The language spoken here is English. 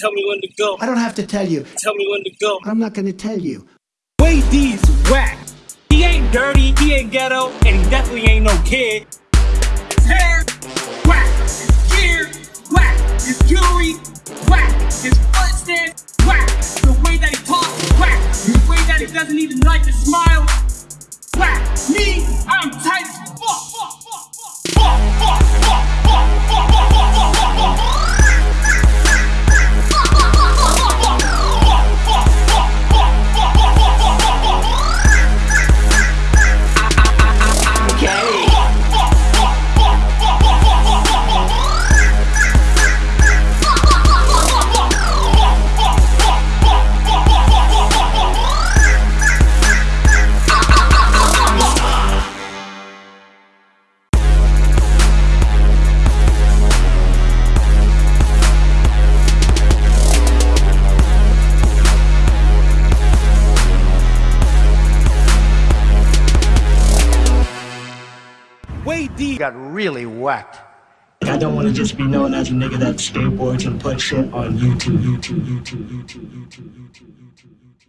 Tell me when to go. I don't have to tell you. Tell me when to go. I'm not gonna tell you. Wade D's whack. He ain't dirty, he ain't ghetto, and he definitely ain't no kid. His hair, whack. His gear, whack. His jewelry, whack. His foot stand, whack. The way that he talks, whack. The way that he doesn't even like to smile, whack. Me, I'm tight Wade D got really whacked. I don't want to just be known as a nigga that skateboards and put shit on YouTube, YouTube, YouTube, YouTube, YouTube, YouTube, YouTube.